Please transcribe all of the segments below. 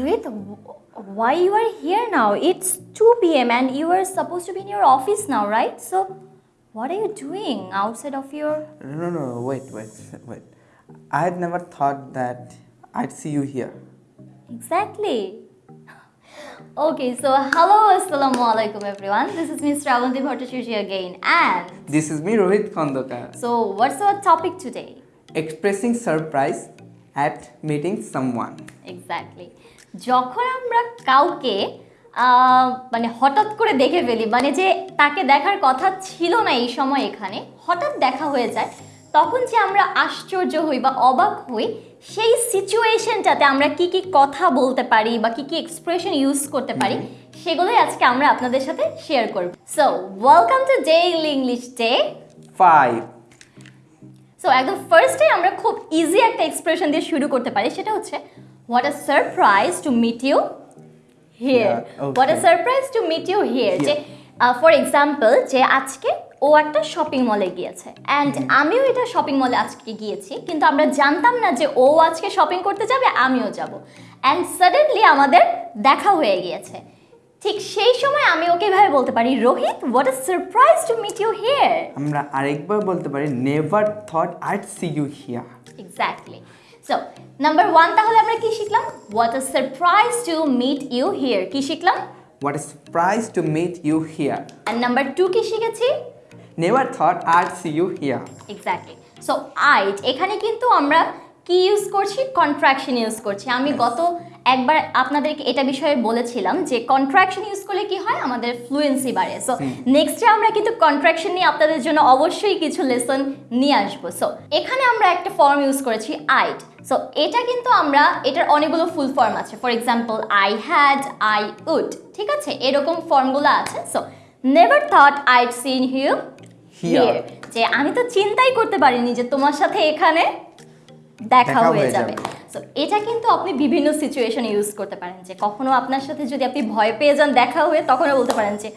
Adrit, why you are here now? It's 2 p.m. and you are supposed to be in your office now, right? So, what are you doing outside of your... No, no, no, wait, wait, wait. I had never thought that I'd see you here. Exactly. Okay, so hello, assalamu alaikum everyone. This is Miss Ravanti Bhattacharya again and... This is me, Rohit Khandokar. So, what's our topic today? Expressing surprise at meeting someone. Exactly. যখন আমরা কাউকে মানে হঠাৎ করে দেখে ফেলি মানে যে তাকে দেখার কথা ছিল না এই সময় এখানে হঠাৎ দেখা হয়ে যায় তখন যে আমরা আশ্চর্য হই বা অবাক হই সেই সিচুয়েশনটাতে আমরা কি কি কথা বলতে পারি বা কি কি এক্সপ্রেশন ইউজ করতে পারি সেগুলোই আজকে আমরা আপনাদের সাথে শেয়ার করব। So welcome to day English day five so একদম ফার্স্টে আমরা খুব ইজি একটা এক্সপ্রেশন দিয়ে শুরু করতে পারি সেটা হচ্ছে what a surprise to meet you here Yeah, okay. What a surprise to meet you here যে ফর এক্সাম্পল যে আজকে ও একটা শপিং মলে গিয়েছে অ্যান্ড আমিও এটা শপিং মলে আজকে গিয়েছি কিন্তু আমরা জানতাম না যে ও আজকে শপিং করতে যাবে আমিও যাব। অ্যান্ড সাডেনলি আমাদের দেখা হয়ে গিয়েছে। ঠিক সেই সময় আমি ওকে এভাবে বলতে পারি Rohit what a surprise to meet you here আমরা আরেকবার বলতে পারি never thought I'd see you here exactly so number one তাহলে আমরা কি শিখলাম? What a surprise to meet you here কি শিখলাম? What a surprise to meet you here and number two কি শিখেছি? Never thought I'd see you here exactly so I'd এখানে কিন্তু আমরা কি ইউজ করছি? কন্ট্রাকশন ইউজ করছি। আমি গত একবার আপনাদেরকে এটা বিষয়ে বলেছিলাম যে কন্ট্রাকশন ইউজ করলে কি হয়? আমাদের ফ্লুয়েন্সি বাড়ে। সো নেক্সটে আমরা কিন্তু কন্ট্রাকশন নিয়ে আপনাদের জন্য অবশ্যই কিছু লেসন নিয়ে আসব। সো এখানে আমরা একটা ফর্ম ইউজ করেছি আইট সো এটা কিন্তু আমরা এটার অনেকগুলো ফুল ফর্ম আছে। For example I had I would ঠিক আছে? এরকম ফর্মগুলো আছে। So never thought I'd seen you. Here যে আমি তো চিন্তাই করতে পারিনি যে তোমার সাথে এখানে দেখা হয়ে যাবে। সো এটা কিন্তু আপনি বিভিন্ন সিচুয়েশনে ইউজ করতে পারেন যে কখনো আপনার সাথে যদি আপনি ভয় পেয়ে যান দেখা হয়ে তখনও বলতে পারেন যে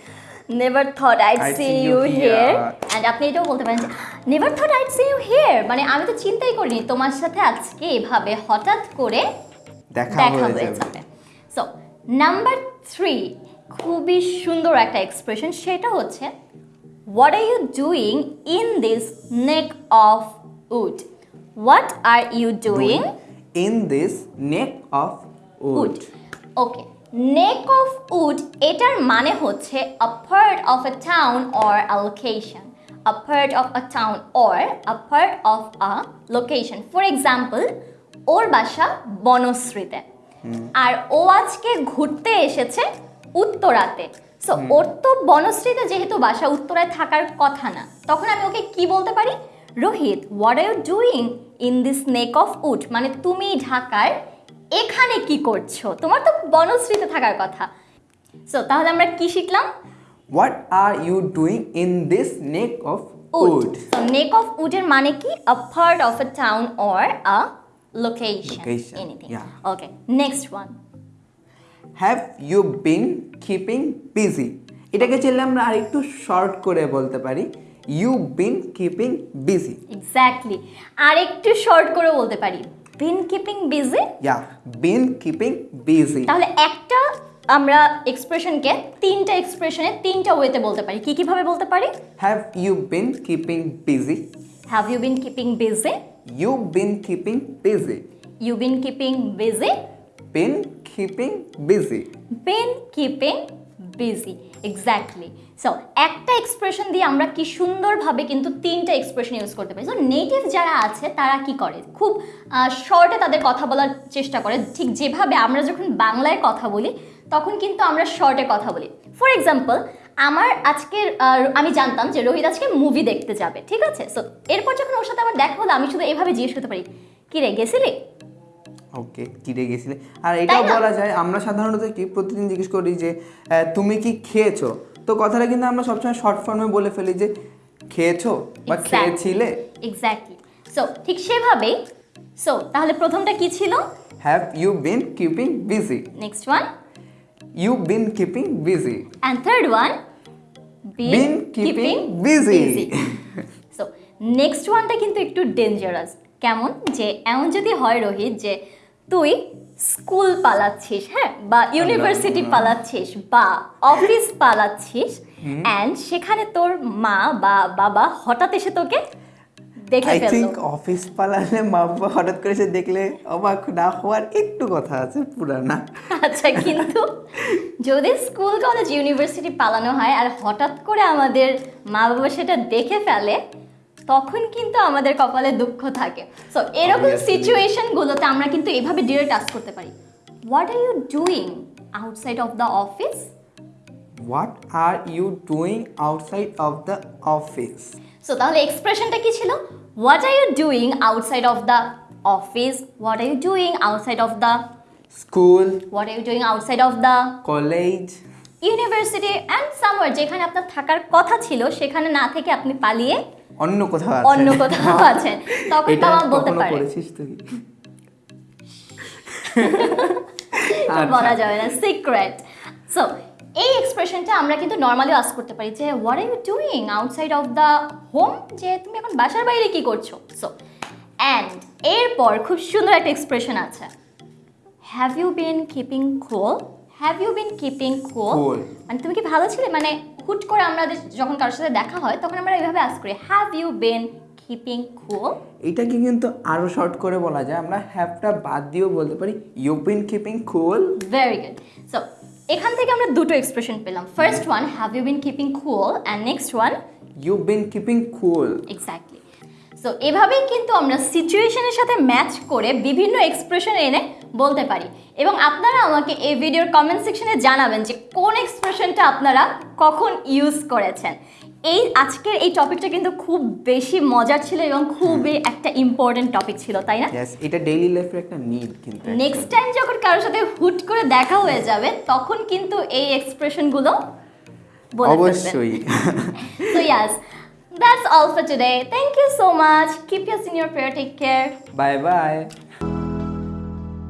never thought I'd see you here and আপনি এটাও বলতে পারেন যে never thought I'd see you here মানে আমি তো চিন্তাই করিনি তোমার সাথে আজকে এভাবে হঠাৎ করে দেখা হয়ে যাবে। সো নাম্বার থ্রি খুবই সুন্দর একটা এক্সপ্রেশন সেটা হচ্ছে what are you doing in this neck of wood what are you doing in this neck of wood okay neck of wood এটার মানে হচ্ছে a part of a town or a location a part of a town or a part of a location for example ওর বাসা বনশ্রীতে। আর ও আজকে ঘুরতে এসেছে উত্তরাতে। So ওর তো বনশ্রীতে যেহেতু বাসা উত্তরায় থাকার কথা না তখন আমি ওকে কি বলতে পারি? Rohit what are you doing in this neck of wood মানে তুমি ঢাকার এখানে কি করছ? তোমার তো বনশ্রীতে থাকার কথা। সো তাহলে আমরা কি শিখলাম? What are you doing in this neck of wood so neck of উডের মানে কি? A part of a town or a location Location, anything okay next one have you been keeping busy এটাকে চাইলে আমরা আরেকটু শর্ট করে বলতে পারি। You been keeping busy exactly আর একটু শর্ট করে বলতে পারি। Been keeping busy yeah been keeping busy তাহলে একটা আমরা এক্সপ্রেশনকে তিনটা এক্সপ্রেশনে তিনটা ওয়েতে বলতে পারি। কি কীভাবে বলতে পারি? Have you been keeping busy have you been keeping busy you been keeping busy you been keeping busy been keeping busy been keeping busy exactly so একটা এক্সপ্রেশন দিয়ে আমরা কি সুন্দরভাবে কিন্তু তিনটা এক্সপ্রেশন ইউজ করতে পারি। সো নেটিভ যারা আছে, তারা কি করে? খুব শর্টে তাদের কথা বলার চেষ্টা করে। ঠিক যেভাবে আমরা যখন বাংলায় কথা বলি, তখন কিন্তু আমরা শর্টে কথা বলি। ফর এক্সাম্পল আমার আজকের আমি জানতাম যে রোহিত আজকে মুভি দেখতে যাবে, ঠিক আছে? সো এরপর যখন ওর সাথে আমার দেখা হলো, আমি শুধু এভাবে জিজ্ঞেস করতে পারি কি রে গেছিলি? ওকে কিরে গেছিলে? আর এটাও বলা যায় আমরা সাধারণত কি প্রতিদিন জিজ্ঞেস করি যে তুমি কি খেয়েছো? তো কথাটা কিন্তু আমরা সবসময় শর্ট ফর্মে বলে ফেলি যে খেয়েছো বা খেয়েছিলে? এক্স্যাক্টলি সো ঠিক সেভাবেই সো তাহলে প্রথমটা কি ছিল? Have you been keeping busy next one you been keeping busy And third one Been keeping busy. So next ওয়ানটা কিন্তু একটু ডেঞ্জারাস কেমন? যে এমন যদি হয় রোহিত যে তুই স্কুল পালাচ্ছিস হ্যাঁ? বা ইউনিভার্সিটি পালাচ্ছিস বা অফিস পালাচ্ছিস অ্যান্ড সেখানে তোর মা বা বাবা হঠাৎ এসে তোকে দেখে আই থিঙ্ক অফিস পালালে মা বাবা হঠাৎ করে এসে দেখলে অবাক না হওয়ার একটু কথা আছে পুরা না আচ্ছা কিন্তু যদি স্কুল কলেজ ইউনিভার্সিটি পালানো হয় আর হঠাৎ করে আমাদের মা বাবা সেটা দেখে ফেলে তখন কিন্তু আমাদের কপালে দুঃখ থাকে। সো এরকম সিচুয়েশনগুলোতে আমরা কিন্তু এভাবে ডিরেক্ট টাস্ক করতে পারি। What are you doing outside of the office what are you doing outside of the office so তাহলে এক্সপ্রেশনটা কি ছিল? What are you doing outside of the office what are you doing outside of the school what are you doing outside of the college university and somewhere যেখানে আপনার থাকার কথা ছিল সেখানে না থেকে আপনি পালিয়ে অন্য কোথাও অন্য কোথাও আছেন তখন বাবা বলতে পারে। করেছিস তুই? আচ্ছা। বলা যাবে না সিক্রেট সো এই এক্সপ্রেশনটা আমরা কিন্তু নর্মালি আস করতে পারি যে what are you doing outside of the home যে তুমি এখন বাসার বাইরে কি করছ? সো অ্যান্ড এরপর খুব সুন্দর একটা এক্সপ্রেশন আছে। Have you been keeping cool have you been keeping cool মানে তুমি কি ভালো ছিলে? মানে হুট করে আমরা যখন কারোর সাথে দেখা হয় তখন আমরা এইভাবে আস করি have you been keeping cool এটাকে কিন্তু আরও শর্ট করে বলা যায়। আমরা হ্যাভটা বাদ দিয়েও বলতে পারি you been keeping cool very good so এখান থেকে আমরা দুটো এক্সপ্রেশন পেলাম। First one have you been keeping cool and next one you been keeping cool exactly so এভাবেই কিন্তু আমরা সিচুয়েশনের সাথে ম্যাচ করে বিভিন্ন এক্সপ্রেশন এনে বলতে পারি। এবং আপনারা আমাকে এই ভিডিওর কমেন্ট সেকশনে জানাবেন যে কোন এক্সপ্রেশনটা আপনারা কখন ইউজ করেছেন। এই আজকের এই টপিকটা কিন্তু খুব বেশি মজার ছিল এবং খুবই একটা ইম্পর্টেন্ট টপিক ছিল তাই না? ইয়েস এটা ডেইলি লাইফের একটা নিড কিন্তু নেক্সট টাইম যখন কারোর সাথে হুট করে দেখা হয়ে যাবে তখন কিন্তু এই এক্সপ্রেশনগুলো বলে অবশ্যই। So yes, That's all for today. Thank you so much. Keep us in your prayer. Take care. Bye bye.